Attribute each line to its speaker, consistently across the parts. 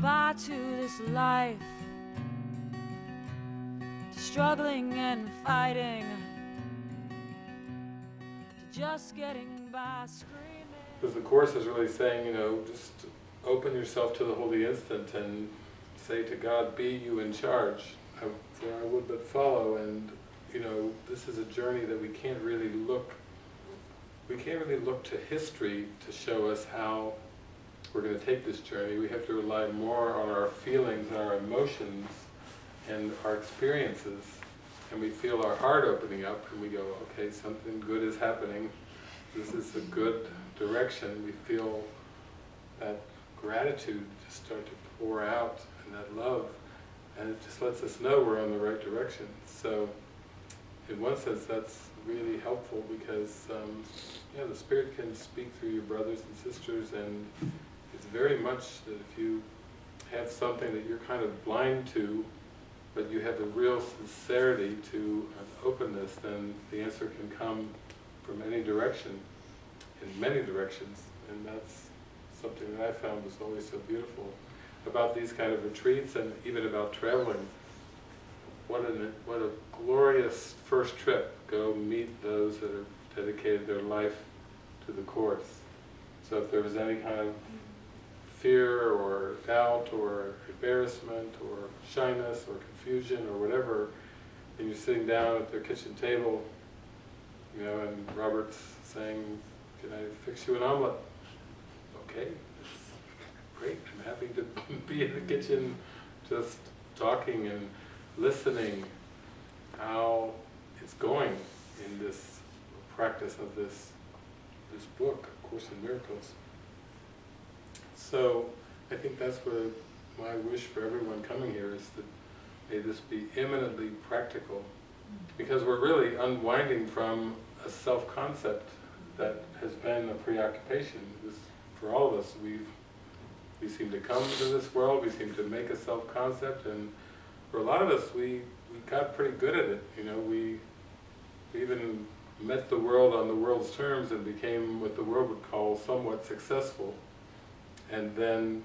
Speaker 1: goodbye to this life, to struggling and fighting, to just getting by screaming.
Speaker 2: Because the Course is really saying, you know, just open yourself to the holy instant and say to God, be you in charge, I, for I would but follow, and you know, this is a journey that we can't really look, we can't really look to history to show us how we're going to take this journey. We have to rely more on our feelings and our emotions and our experiences. And we feel our heart opening up and we go, okay, something good is happening. This is a good direction. We feel that gratitude just start to pour out and that love. And it just lets us know we're on the right direction. So in one sense that's really helpful because um, yeah, the Spirit can speak through your brothers and sisters and very much that if you have something that you're kind of blind to, but you have a real sincerity to an openness, then the answer can come from any direction, in many directions, and that's something that I found was always so beautiful about these kind of retreats and even about traveling. What, an, what a glorious first trip, go meet those that have dedicated their life to the Course. So if there was any kind of fear or doubt or embarrassment or shyness or confusion or whatever, and you're sitting down at their kitchen table, you know, and Robert's saying, can I fix you an omelet? Okay, great, I'm happy to be in the kitchen just talking and listening how it's going in this practice of this, this book, Course in Miracles. So I think that's what my wish for everyone coming here is that may this be eminently practical. Because we're really unwinding from a self-concept that has been a preoccupation. This, for all of us, we've we seem to come to this world, we seem to make a self-concept, and for a lot of us, we, we got pretty good at it. You know, we, we even met the world on the world's terms and became what the world would call somewhat successful. And then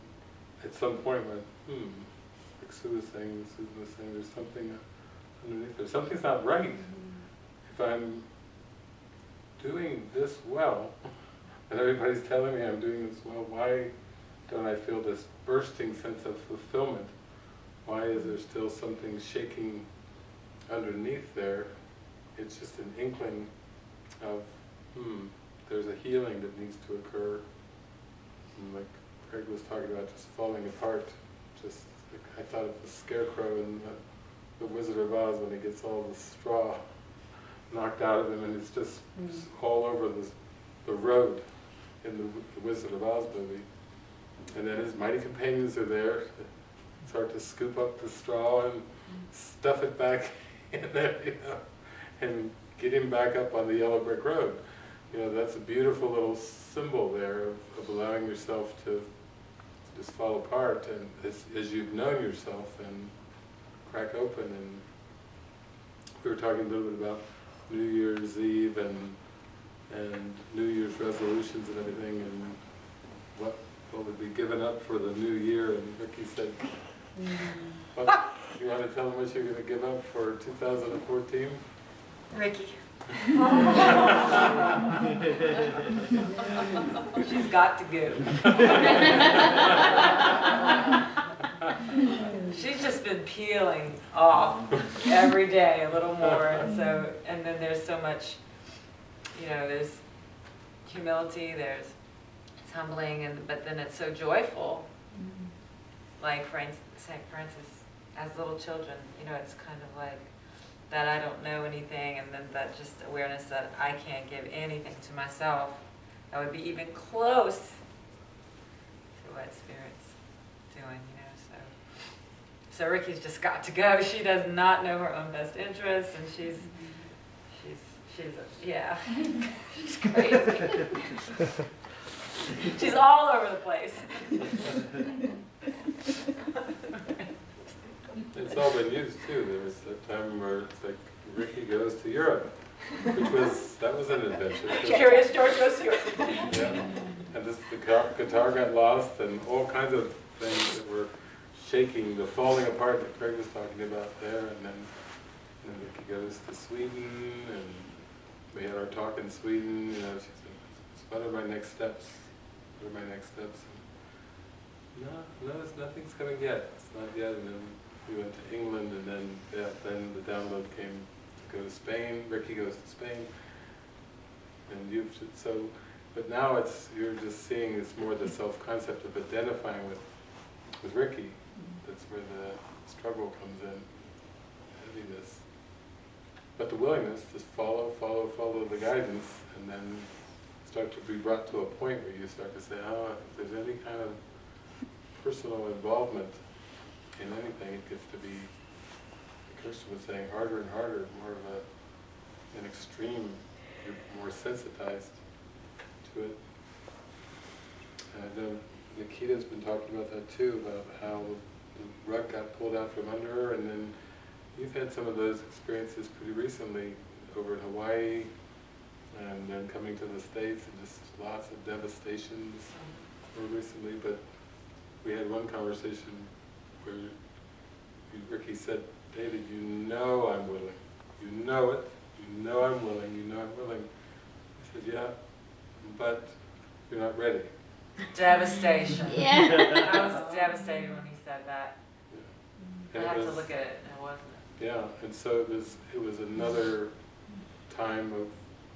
Speaker 2: at some point went, hmm, like Sue was saying, saying, there's something underneath there. Something's not right. If I'm doing this well, and everybody's telling me I'm doing this well, why don't I feel this bursting sense of fulfillment? Why is there still something shaking underneath there? It's just an inkling of, hmm, there's a healing that needs to occur. And like Craig was talking about just falling apart. Just I thought of the scarecrow in the, the Wizard of Oz when he gets all the straw knocked out of him and it's just, mm. all over the, the road in the, the Wizard of Oz movie. And then his mighty companions are there to start to scoop up the straw and stuff it back in there, you know, and get him back up on the yellow brick road. You know, that's a beautiful little symbol there of, of allowing yourself to just fall apart and as, as you've known yourself and crack open and we were talking a little bit about New Year's Eve and and New Year's resolutions and everything and what what would be given up for the new year and Ricky said mm. what, you want to tell them what you're going to give up for 2014?
Speaker 3: Ricky. She's got to go. She's just been peeling off every day a little more, and so and then there's so much, you know, there's humility, there's it's humbling, and but then it's so joyful. Mm-hmm. Like Francis, Saint Francis, as little children, you know, it's kind of like that I don't know anything, and then that just awareness that I can't give anything to myself that would be even close to what Spirit's doing, you know. So, so Ricky's just got to go. She does not know her own best interests, and she's she's she's a, yeah, she's crazy. she's all over the place.
Speaker 2: It's all been used too. There was a time where it's like Ricky goes to Europe, which was, that was an adventure.
Speaker 3: Curious George goes to Europe.
Speaker 2: yeah. And this, the guitar, guitar got lost and all kinds of things that were shaking, the falling apart that Craig was talking about there, and then, and then Vicky goes to Sweden, and we had our talk in Sweden, you know, she said, what are my next steps? What are my next steps? And, no, no, it's, nothing's coming yet, it's not yet, and then we went to England, and then, yeah, then the download came to go to Spain, Ricky goes to Spain, and you've, so, but now it's, you're just seeing it's more the self-concept of identifying with, with Ricky. Mm-hmm. That's where the struggle comes in, heaviness. But the willingness to follow, follow, follow the guidance, and then start to be brought to a point where you start to say, oh, if there's any kind of personal involvement in anything, it gets to be, Kirsten was saying, harder and harder, more of a, an extreme, you're more sensitized to it. And know Nikita's been talking about that too, about how the rug got pulled out from under her, and then you've had some of those experiences pretty recently over in Hawaii, and then coming to the States, and just lots of devastations mm-hmm. more recently, but we had one conversation where you- Ricky said, David, you know I'm willing. You know it. You know I'm willing. You know I'm willing. I said, yeah, but you're not ready.
Speaker 3: Devastation.
Speaker 4: Yeah.
Speaker 3: I was devastated when he said that. I
Speaker 2: And it
Speaker 3: had to look at it, and it wasn't.
Speaker 2: Yeah, and so it was, it was another time of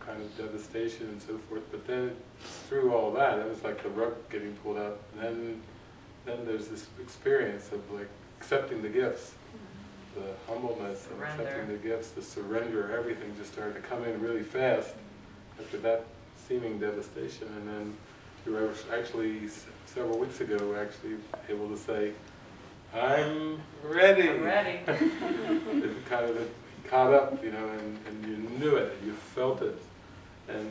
Speaker 2: kind of devastation and so forth, but then through all that, it was like the rug getting pulled out, then, then there's this experience of like accepting the gifts, the humbleness and accepting the gifts, the surrender, everything just started to come in really fast after that seeming devastation, and then you were actually, several weeks ago, actually able to say, I'm ready.
Speaker 3: I'm ready.
Speaker 2: it kind of it caught up, you know, and, and you knew it, you felt it. And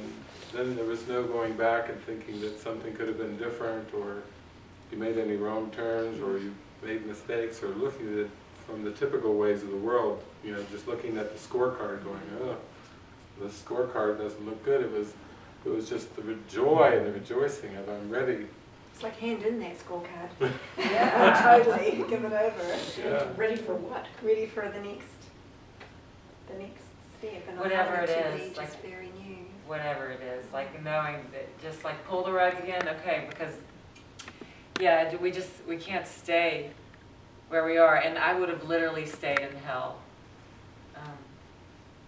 Speaker 2: then there was no going back and thinking that something could have been different, or you made any wrong turns, or you made mistakes, or looking at it from the typical ways of the world, you know, just looking at the scorecard going, oh, the scorecard doesn't look good. It was, it was just the joy and the rejoicing of I'm ready.
Speaker 4: It's like hand in that scorecard.
Speaker 3: Yeah.
Speaker 4: Oh, totally, give it over.
Speaker 2: Yeah.
Speaker 5: Ready for what?
Speaker 4: Ready for the next, the next step. And
Speaker 3: Whatever
Speaker 4: find
Speaker 3: it
Speaker 4: to
Speaker 3: is,
Speaker 4: be
Speaker 3: like-
Speaker 4: just very new.
Speaker 3: whatever it is, like knowing that, just like pull the rug again, okay, because, yeah, we just, we can't stay where we are, and I would have literally stayed in hell, um,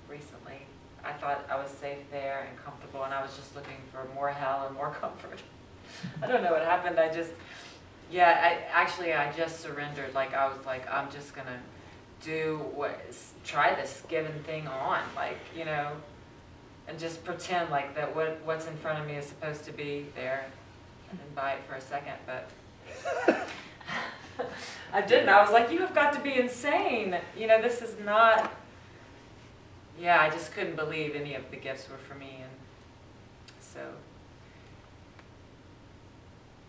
Speaker 3: recently. I thought I was safe there and comfortable, and I was just looking for more hell and more comfort. I don't know what happened, I just, yeah, I, actually, I just surrendered, like, I was like, I'm just gonna do what, try this given thing on, like, you know, and just pretend like that what, what's in front of me is supposed to be there and buy it for a second, but I didn't. I was like, you have got to be insane. You know, this is not, yeah, I just couldn't believe any of the gifts were for me. And so,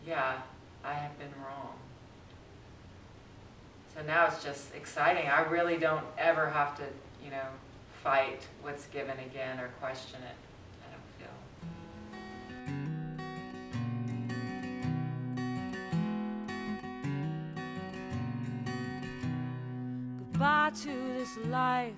Speaker 3: yeah, I have been wrong. So now it's just exciting. I really don't ever have to, you know, fight what's given again or question it. I don't feel.
Speaker 1: To this life